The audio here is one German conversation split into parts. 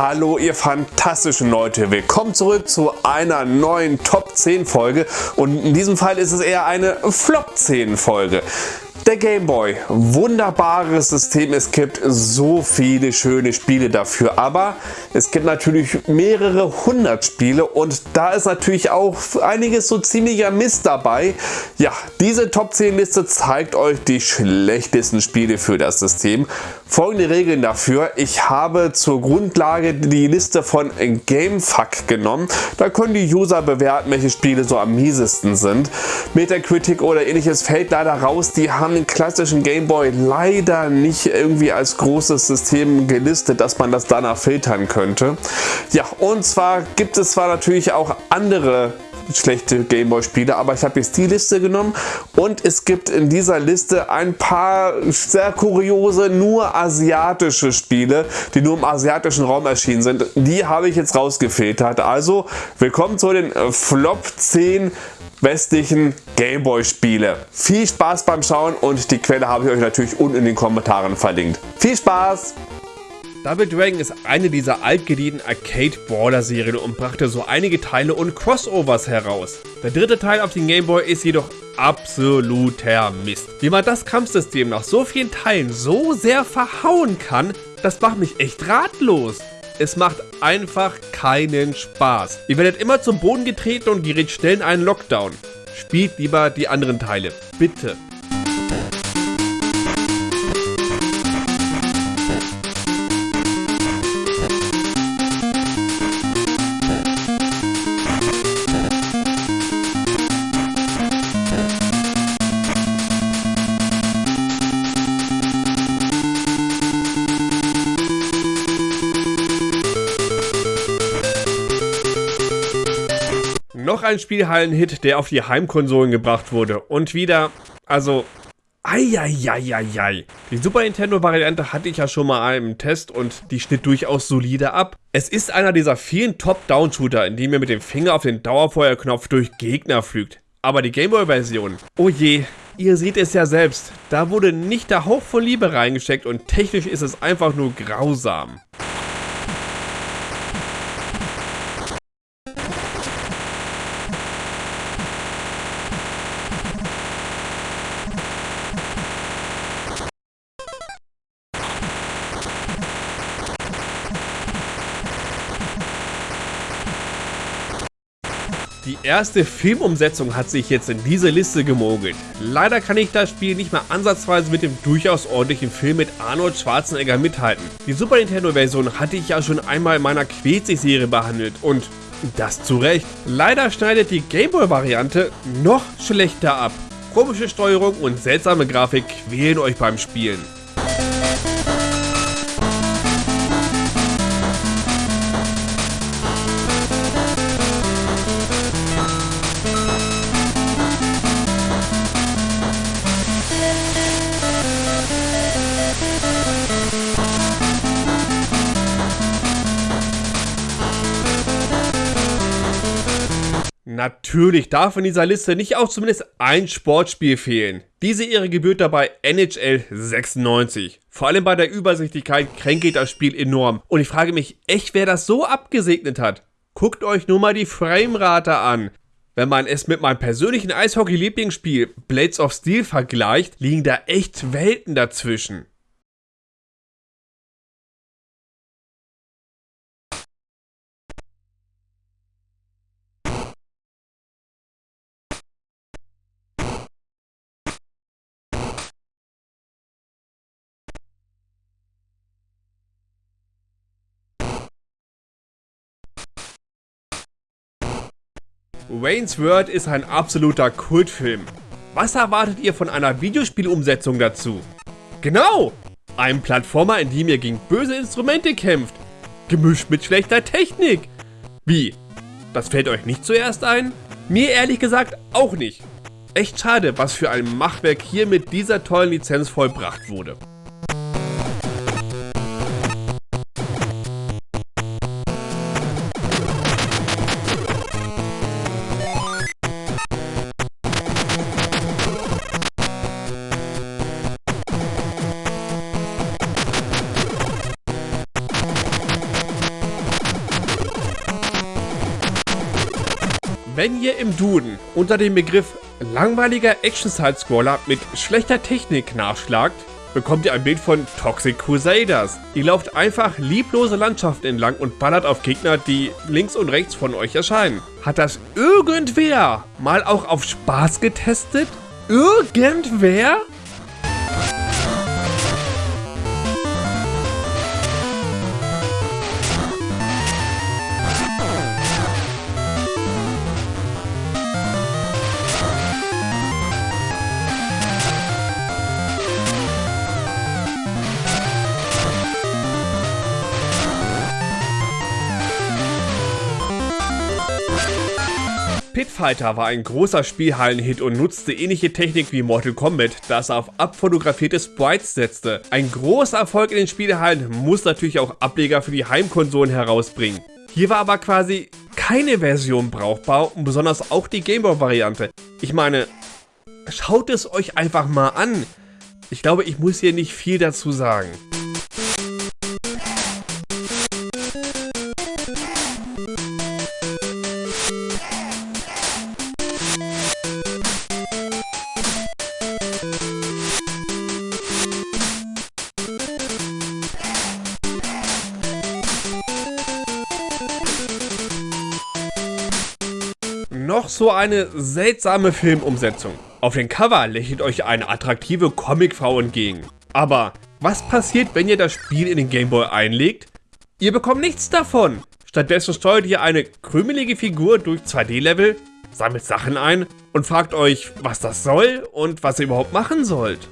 Hallo ihr fantastischen Leute, willkommen zurück zu einer neuen Top 10 Folge und in diesem Fall ist es eher eine Flop 10 Folge. Der Game Boy, wunderbares System, es gibt so viele schöne Spiele dafür, aber es gibt natürlich mehrere hundert Spiele. Und da ist natürlich auch einiges so ziemlicher Mist dabei. Ja, diese Top 10 Liste zeigt euch die schlechtesten Spiele für das System. Folgende Regeln dafür, ich habe zur Grundlage die Liste von Gamefuck genommen, da können die User bewerten, welche Spiele so am miesesten sind. Metacritic oder ähnliches fällt leider raus, die haben den klassischen Gameboy leider nicht irgendwie als großes System gelistet, dass man das danach filtern könnte. Ja, und zwar gibt es zwar natürlich auch andere schlechte Gameboy-Spiele, aber ich habe jetzt die Liste genommen und es gibt in dieser Liste ein paar sehr kuriose, nur asiatische Spiele, die nur im asiatischen Raum erschienen sind. Die habe ich jetzt rausgefiltert. Also willkommen zu den Flop 10 westlichen Gameboy-Spiele. Viel Spaß beim Schauen und die Quelle habe ich euch natürlich unten in den Kommentaren verlinkt. Viel Spaß! Double Dragon ist eine dieser altgedienten Arcade-Brawler-Serien und brachte so einige Teile und Crossovers heraus. Der dritte Teil auf den Gameboy ist jedoch absoluter Mist. Wie man das Kampfsystem nach so vielen Teilen so sehr verhauen kann, das macht mich echt ratlos. Es macht einfach keinen Spaß. Ihr werdet immer zum Boden getreten und gerät schnell in einen Lockdown. Spielt lieber die anderen Teile. Bitte. Ein Spielhallen-Hit, der auf die Heimkonsolen gebracht wurde. Und wieder, also, Eieieiei. Die Super Nintendo-Variante hatte ich ja schon mal im Test und die schnitt durchaus solide ab. Es ist einer dieser vielen Top-Down-Shooter, in dem ihr mit dem Finger auf den Dauerfeuerknopf durch Gegner flügt. Aber die Gameboy-Version, oh je, ihr seht es ja selbst, da wurde nicht der Hauch von Liebe reingesteckt und technisch ist es einfach nur grausam. Die erste Filmumsetzung hat sich jetzt in diese Liste gemogelt. Leider kann ich das Spiel nicht mehr ansatzweise mit dem durchaus ordentlichen Film mit Arnold Schwarzenegger mithalten. Die Super Nintendo Version hatte ich ja schon einmal in meiner Quetzig-Serie behandelt und das zu Recht. Leider schneidet die Gameboy Variante noch schlechter ab. Komische Steuerung und seltsame Grafik quälen euch beim Spielen. Natürlich darf in dieser Liste nicht auch zumindest ein Sportspiel fehlen. Diese Ehre gebührt dabei NHL 96. Vor allem bei der Übersichtlichkeit kränkelt das Spiel enorm. Und ich frage mich echt, wer das so abgesegnet hat. Guckt euch nur mal die Framerate an. Wenn man es mit meinem persönlichen Eishockey-Lieblingsspiel Blades of Steel vergleicht, liegen da echt Welten dazwischen. Wayne's World ist ein absoluter Kultfilm. Was erwartet ihr von einer Videospielumsetzung dazu? Genau! Ein Plattformer, in dem ihr gegen böse Instrumente kämpft. Gemischt mit schlechter Technik. Wie? Das fällt euch nicht zuerst ein? Mir ehrlich gesagt auch nicht. Echt schade, was für ein Machwerk hier mit dieser tollen Lizenz vollbracht wurde. Wenn ihr im Duden unter dem Begriff langweiliger Action-Side-Scroller mit schlechter Technik nachschlagt, bekommt ihr ein Bild von Toxic Crusaders. Ihr lauft einfach lieblose Landschaften entlang und ballert auf Gegner, die links und rechts von euch erscheinen. Hat das irgendwer mal auch auf Spaß getestet? Irgendwer? Pitfighter war ein großer Spielhallen-Hit und nutzte ähnliche Technik wie Mortal Kombat, das auf abfotografierte Sprites setzte. Ein großer Erfolg in den Spielhallen muss natürlich auch Ableger für die Heimkonsolen herausbringen. Hier war aber quasi keine Version brauchbar und besonders auch die Gameboy-Variante. Ich meine, schaut es euch einfach mal an. Ich glaube, ich muss hier nicht viel dazu sagen. So eine seltsame Filmumsetzung. Auf dem Cover lächelt euch eine attraktive Comicfrau entgegen. Aber was passiert, wenn ihr das Spiel in den Gameboy einlegt? Ihr bekommt nichts davon. Stattdessen steuert ihr eine krümelige Figur durch 2D-Level, sammelt Sachen ein und fragt euch, was das soll und was ihr überhaupt machen sollt.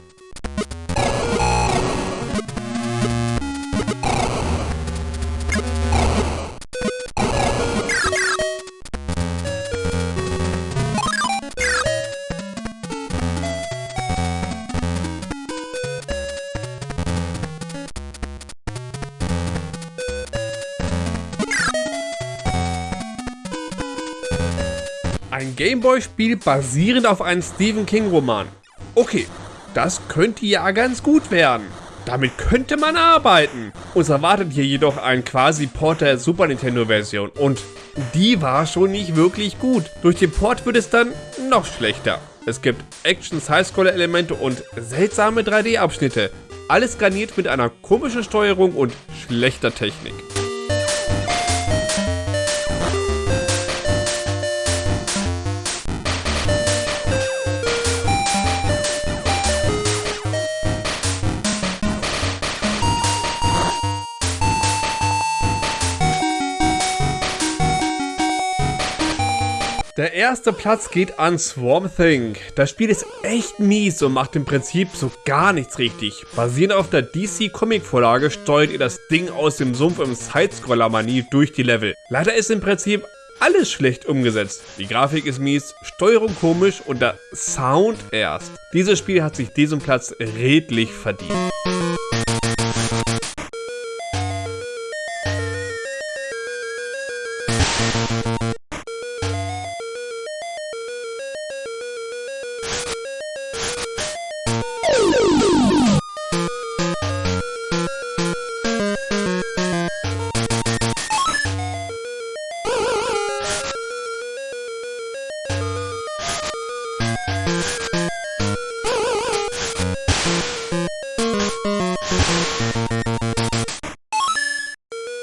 Ein Gameboy-Spiel basierend auf einem Stephen King-Roman. Okay, das könnte ja ganz gut werden. Damit könnte man arbeiten. Uns erwartet hier jedoch ein quasi Port der Super Nintendo-Version und die war schon nicht wirklich gut. Durch den Port wird es dann noch schlechter. Es gibt Action-Sidescroller-Elemente und seltsame 3D-Abschnitte. Alles garniert mit einer komischen Steuerung und schlechter Technik. Der erste Platz geht an Swarm Thing. Das Spiel ist echt mies und macht im Prinzip so gar nichts richtig. Basierend auf der DC Comic Vorlage steuert ihr das Ding aus dem Sumpf im Sidescroller-Manie durch die Level. Leider ist im Prinzip alles schlecht umgesetzt. Die Grafik ist mies, Steuerung komisch und der Sound erst. Dieses Spiel hat sich diesen Platz redlich verdient.